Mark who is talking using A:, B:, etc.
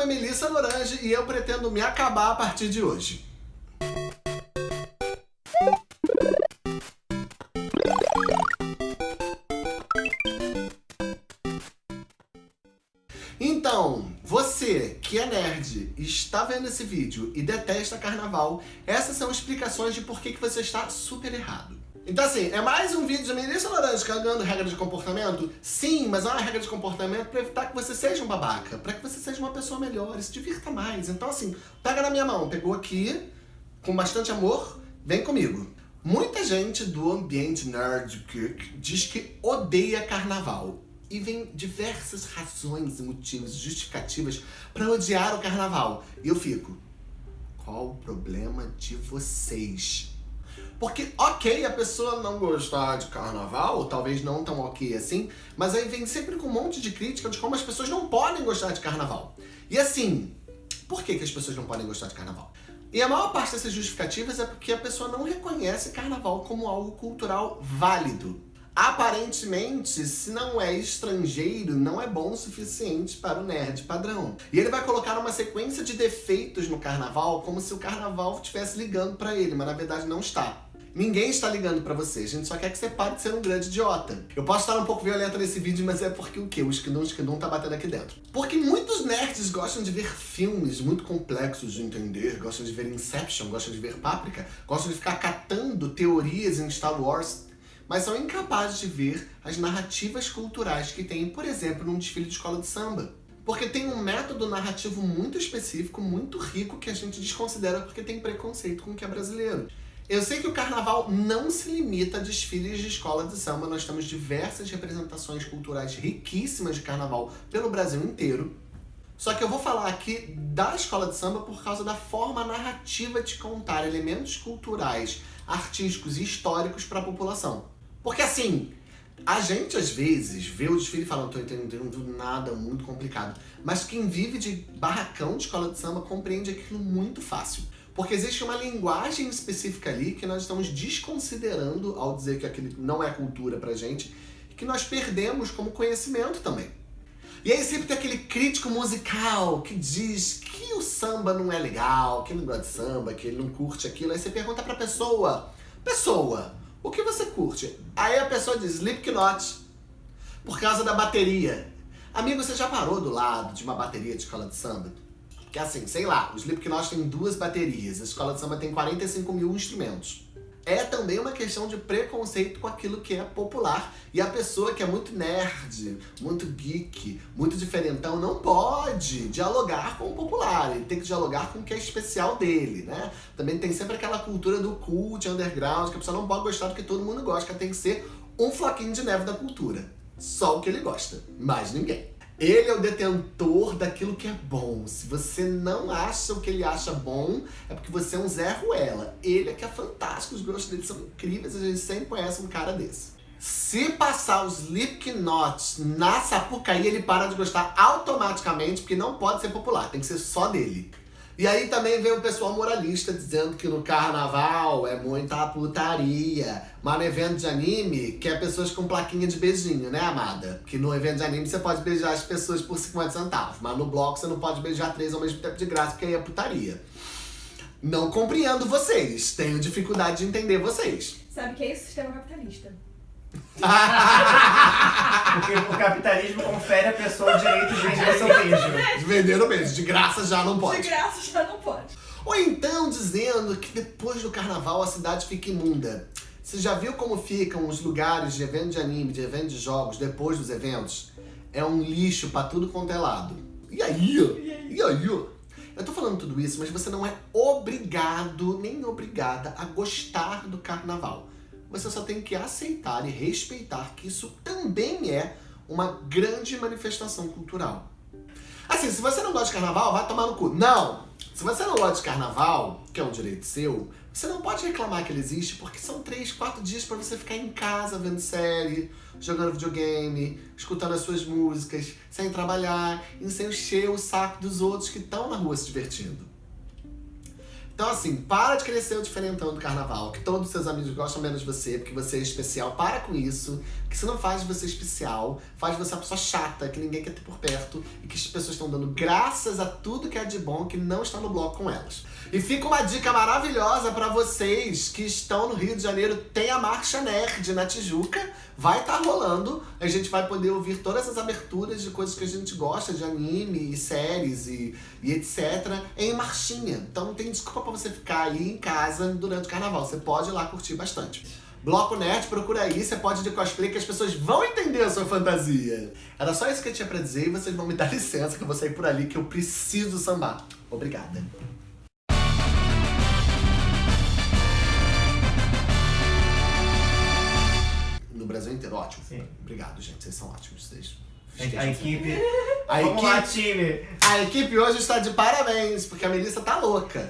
A: nome é Melissa Lorange e eu pretendo me acabar a partir de hoje. Então, você que é nerd está vendo esse vídeo e detesta carnaval, essas são explicações de por que você está super errado. Então assim, é mais um vídeo de Melissa Laranja cagando regra de comportamento? Sim, mas é uma regra de comportamento para evitar que você seja um babaca, para que você seja uma pessoa melhor e se divirta mais. Então assim, pega na minha mão, pegou aqui, com bastante amor, vem comigo. Muita gente do ambiente nerd diz que odeia carnaval. E vem diversas razões e motivos, justificativas para odiar o carnaval. E eu fico, qual o problema de vocês? Porque, ok, a pessoa não gostar de carnaval, ou talvez não tão ok assim, mas aí vem sempre com um monte de crítica de como as pessoas não podem gostar de carnaval. E assim, por que, que as pessoas não podem gostar de carnaval? E a maior parte dessas justificativas é porque a pessoa não reconhece carnaval como algo cultural válido. Aparentemente, se não é estrangeiro, não é bom o suficiente para o nerd padrão. E ele vai colocar uma sequência de defeitos no carnaval, como se o carnaval estivesse ligando para ele, mas na verdade não está. Ninguém está ligando pra você, a gente só quer que você pare de ser um grande idiota. Eu posso estar um pouco violento nesse vídeo, mas é porque o quê? O esquidum, o esquidum tá batendo aqui dentro. Porque muitos nerds gostam de ver filmes muito complexos de entender, gostam de ver Inception, gostam de ver Páprica, gostam de ficar catando teorias em Star Wars, mas são incapazes de ver as narrativas culturais que tem, por exemplo, num desfile de escola de samba. Porque tem um método narrativo muito específico, muito rico, que a gente desconsidera porque tem preconceito com o que é brasileiro. Eu sei que o carnaval não se limita a desfiles de escola de samba, nós temos diversas representações culturais riquíssimas de carnaval pelo Brasil inteiro. Só que eu vou falar aqui da escola de samba por causa da forma narrativa de contar elementos culturais, artísticos e históricos para a população. Porque assim, a gente às vezes vê o desfile e fala, não tô entendendo nada, muito complicado. Mas quem vive de barracão de escola de samba compreende aquilo muito fácil. Porque existe uma linguagem específica ali que nós estamos desconsiderando ao dizer que aquilo não é cultura pra gente, que nós perdemos como conhecimento também. E aí sempre tem aquele crítico musical que diz que o samba não é legal, que ele não gosta de samba, que ele não curte aquilo. Aí você pergunta pra pessoa, pessoa, o que você curte? Aí a pessoa diz, Slipknot, por causa da bateria. Amigo, você já parou do lado de uma bateria de escola de samba? Que assim, sei lá, o Slipknot tem duas baterias, a escola de samba tem 45 mil instrumentos. É também uma questão de preconceito com aquilo que é popular. E a pessoa que é muito nerd, muito geek, muito diferentão, não pode dialogar com o popular. Ele tem que dialogar com o que é especial dele, né? Também tem sempre aquela cultura do cult, underground, que a pessoa não pode gostar do que todo mundo gosta, que tem que ser um floquinho de neve da cultura. Só o que ele gosta, mais ninguém. Ele é o detentor daquilo que é bom. Se você não acha o que ele acha bom, é porque você é um Zé Ruela. Ele é que é fantástico, os gostos dele são incríveis, a gente sempre conhece um cara desse. Se passar os Slipknot na Sapucaí, ele para de gostar automaticamente, porque não pode ser popular, tem que ser só dele. E aí também vem o pessoal moralista dizendo que no carnaval é muita putaria. Mas no evento de anime, que é pessoas com plaquinha de beijinho, né, amada? Que no evento de anime você pode beijar as pessoas por 50 centavos. Mas no bloco você não pode beijar três ao mesmo tempo de graça, porque aí é putaria. Não compreendo vocês. Tenho dificuldade de entender vocês.
B: Sabe o que é isso? Sistema capitalista.
C: Porque o capitalismo confere à pessoa o direito de vender seu beijo.
A: De vender o beijo, de graça já não pode.
B: De graça já não pode.
A: Ou então dizendo que depois do carnaval a cidade fica imunda. Você já viu como ficam os lugares de evento de anime, de evento de jogos, depois dos eventos? É um lixo pra tudo quanto é lado. E aí? E aí? Eu tô falando tudo isso, mas você não é obrigado, nem obrigada a gostar do carnaval você só tem que aceitar e respeitar que isso também é uma grande manifestação cultural. Assim, se você não gosta de carnaval, vai tomar no cu. Não! Se você não gosta de carnaval, que é um direito seu, você não pode reclamar que ele existe, porque são três, quatro dias para você ficar em casa vendo série, jogando videogame, escutando as suas músicas, sem trabalhar, e sem encher o saco dos outros que estão na rua se divertindo. Então, assim, para de ser o diferentão do carnaval, que todos os seus amigos gostam menos de você, porque você é especial. Para com isso, que isso não faz de você especial, faz de você uma pessoa chata, que ninguém quer ter por perto, e que as pessoas estão dando graças a tudo que é de bom que não está no bloco com elas. E fica uma dica maravilhosa pra vocês que estão no Rio de Janeiro, tem a Marcha Nerd na Tijuca, vai estar tá rolando, a gente vai poder ouvir todas as aberturas de coisas que a gente gosta, de anime, e séries e, e etc, em marchinha. Então não tem desculpa pra você ficar aí em casa durante o carnaval, você pode ir lá curtir bastante. Bloco Nerd, procura aí, você pode ir de cosplay que as pessoas vão entender a sua fantasia. Era só isso que eu tinha pra dizer e vocês vão me dar licença que eu vou sair por ali que eu preciso sambar. Obrigada. No Brasil inteiro, ótimo.
C: Sim.
A: Obrigado, gente, vocês são ótimos. Vocês
C: A equipe.
A: A
C: Vamos lá,
A: equipe,
C: time!
A: a equipe hoje está de parabéns, porque a Melissa tá louca.